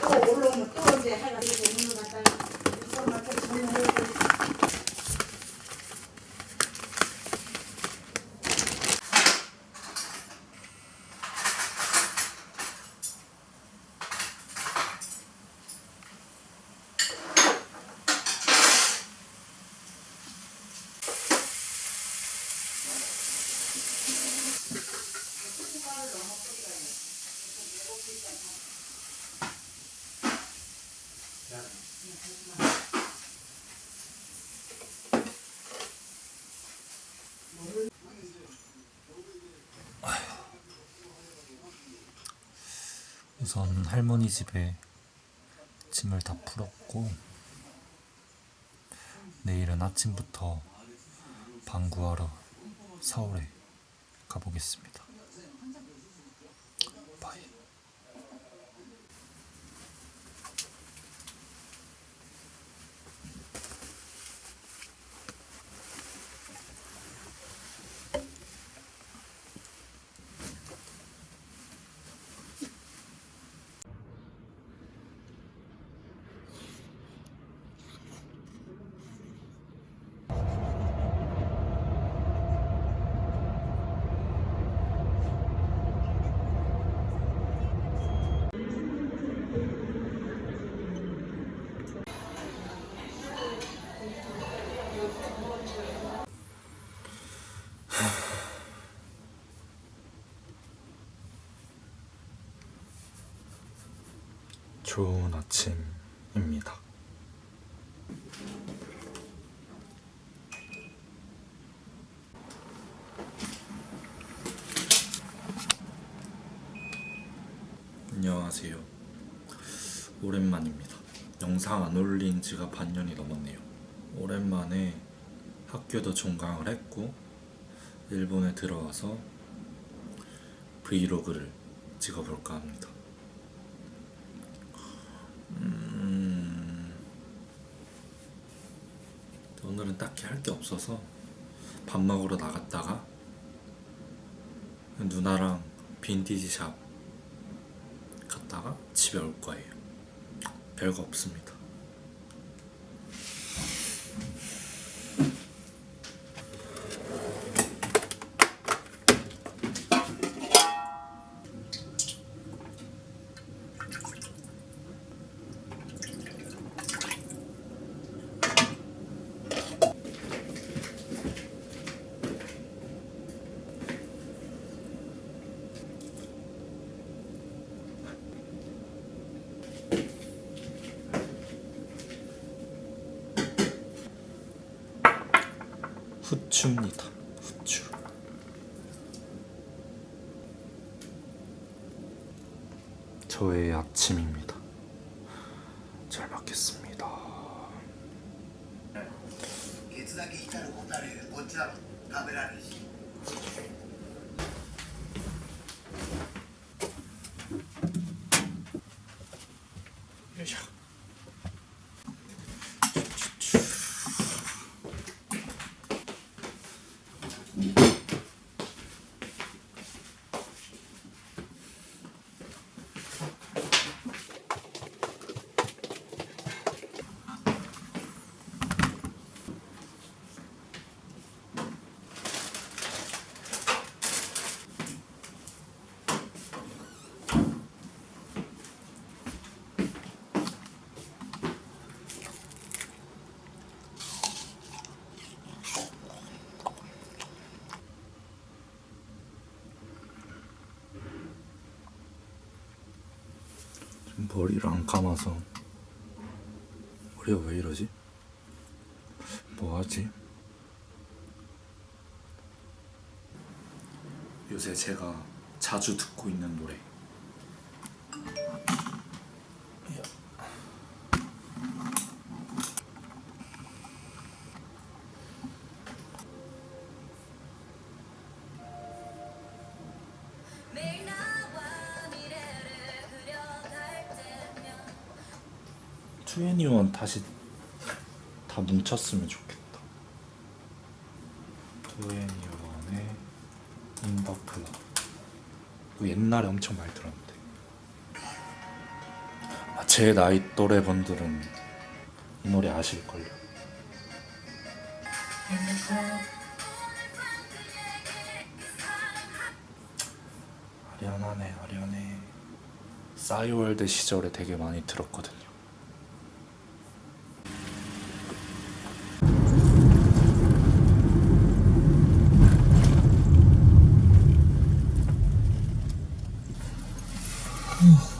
또 올라오면 또 이제 하나. 우선 할머니 집에 짐을 다 풀었고 내일은 아침부터 방구하러 서울에 가보겠습니다. 좋은 아침입니다. 안녕하세요. 오랜만입니다. 영상 안 올린 지가 반년이 넘었네요. 오랜만에 학교도 종강을 했고 일본에 들어와서 브이로그를 찍어볼까 합니다. 오늘은 딱히 할 게 없어서 밥 먹으러 나갔다가 누나랑 빈티지 샵 갔다가 집에 올 거예요. 별거 없습니다. 후추입니다. 후추. 저의 아침입니다. 잘 먹겠습니다. 머리를 안 감아서 머리가 왜 이러지? 뭐 하지? 요새 제가 자주 듣고 있는 노래 투애니원 다시 다 뭉쳤으면 좋겠다. 투애니원의 인더클럽. 이거 옛날에 엄청 많이 들었는데. 아, 제 나이 또래 분들은 이 노래 아실걸요. 아련하네, 아련해. 싸이월드 시절에 되게 많이 들었거든요. Hmm.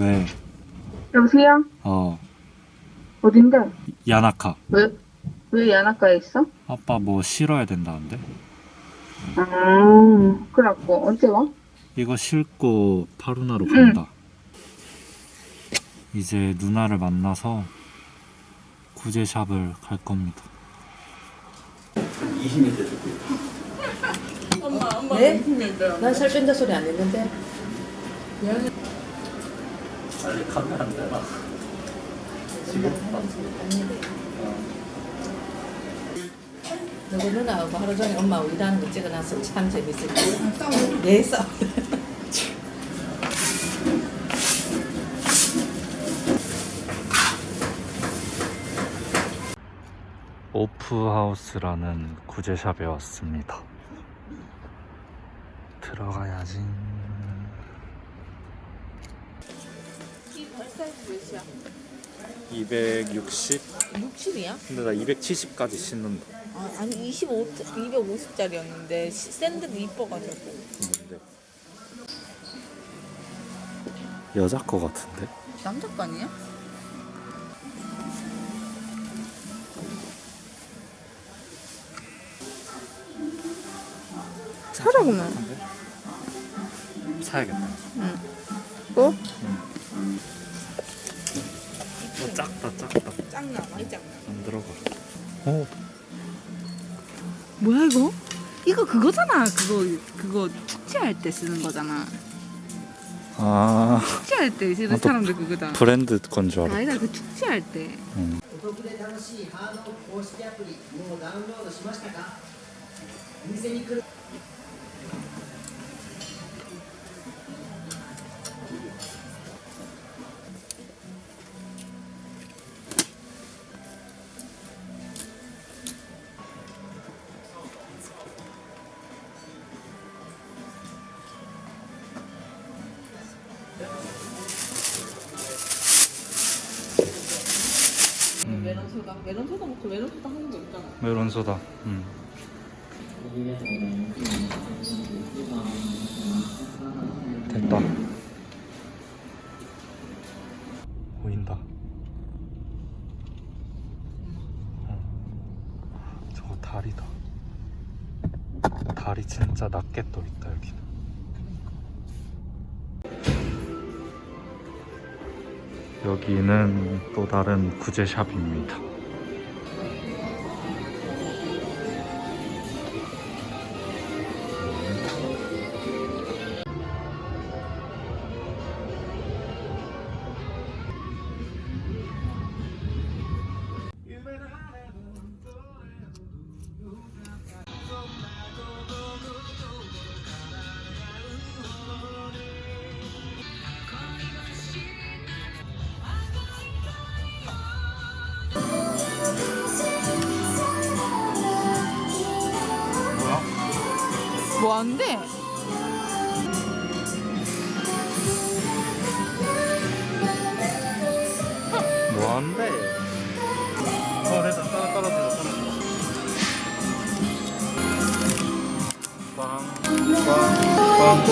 왜? 여보세요? 어 어딘데? 야나카 왜, 왜 야나카에 있어? 아빠 뭐 실어야 된다는데? 아, 그래갖고, 언제 와? 이거 싣고 파루나로 간다. 이제 누나를 만나서 구제샵을 갈 겁니다. 네? 난살 뺀다 소리 안 했는데. 빨리 카메라 안 되나? 너그 누나하고 하루 종일 엄마 일하는 거 찍어놔서 참 재밌을 거야. 네, 싸우. 오프하우스라는 구제샵에 왔습니다. 들어가야지. 사이즈 몇이야? 260? 60이야? 근데 나 270까지 신는다. 아, 아니 25, 250짜리였는데 샌드도 이뻐가지고. 근데 여자 거 같은데? 남자 거 아니야? 사라 그러면. 사야겠다. 뭐? 어, 작다 작다. 짱나 많이 짱나. 안 들어가. 어 뭐야 이거? 이거 그거잖아. 그거 그거 축제할 때 쓰는 거잖아. 아 축제할 때 쓰는 아, 또 사람들 그거다. 브랜드 건 줄 알아. 아니다 그 축제할 때. おる 메론 소다. 먹고 메론 소다 하는 거 있잖아. 메론 소다. 음. 됐다. 보인다. 어. 저거 다리다. 다리 진짜 낮게 떠 있다 여기는. 여기는 또 다른 구제샵입니다. 뭐 한대? 뭐한데? 어 됐다 따라 떨어져 빵빵빵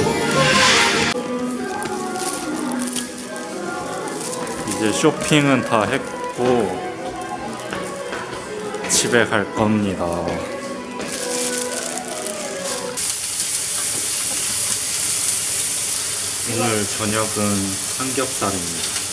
이제 쇼핑은 다 했고 집에 갈 겁니다 오늘 저녁은 삼겹살입니다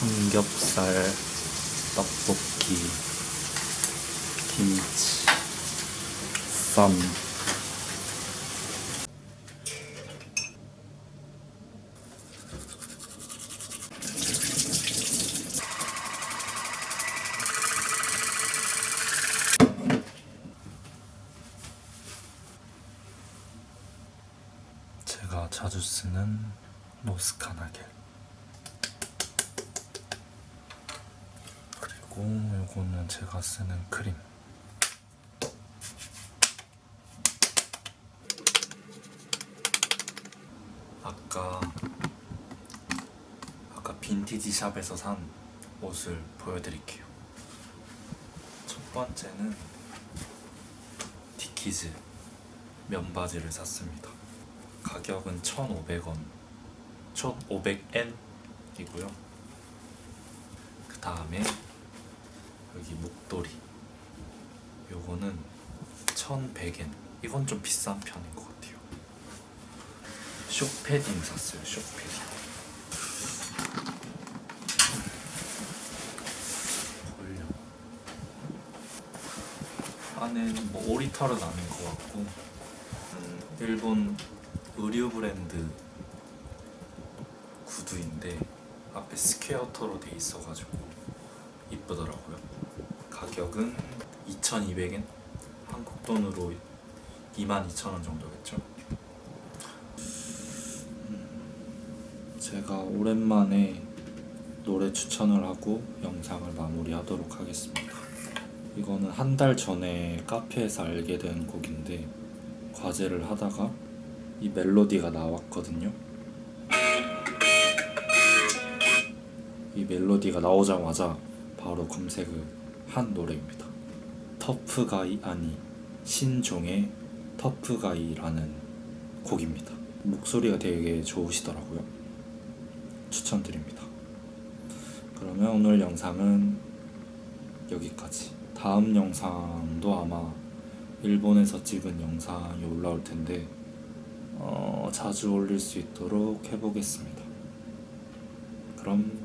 삼겹살, 떡볶이, 김치, 쌈. 자주 쓰는 노스카나 겔. 그리고 요거는 제가 쓰는 크림. 아까 아까 빈티지 샵에서 산 옷을 보여드릴게요. 첫 번째는 디키즈 면바지를 샀습니다 가격은 1,500원. 1,500엔 이고요. 그 다음에 여기 목도리. 요거는 1,100엔. 이건 좀 비싼 편인 것 같아요. 쇼패딩 샀어요 쇼패딩. 안에는 뭐 오리털은 아닌 것 같고 음, 일본 의류 브랜드 구두인데 앞에 스퀘어터로 돼 있어가지고 이쁘더라고요. 가격은 2,200엔 한국 돈으로 22,000원 정도겠죠. 음, 제가 오랜만에 노래 추천을 하고 영상을 마무리하도록 하겠습니다. 이거는 한 달 전에 카페에서 알게 된 곡인데 과제를 하다가 이 멜로디가 나왔거든요. 이 멜로디가 나오자마자 바로 검색을 한 노래입니다. 터프가이 아니 신종의 터프가이라는 곡입니다. 목소리가 되게 좋으시더라고요. 추천드립니다. 그러면 오늘 영상은 여기까지. 다음 영상도 아마 일본에서 찍은 영상이 올라올 텐데 어, 자주 올릴 수 있도록 해보겠습니다. 그럼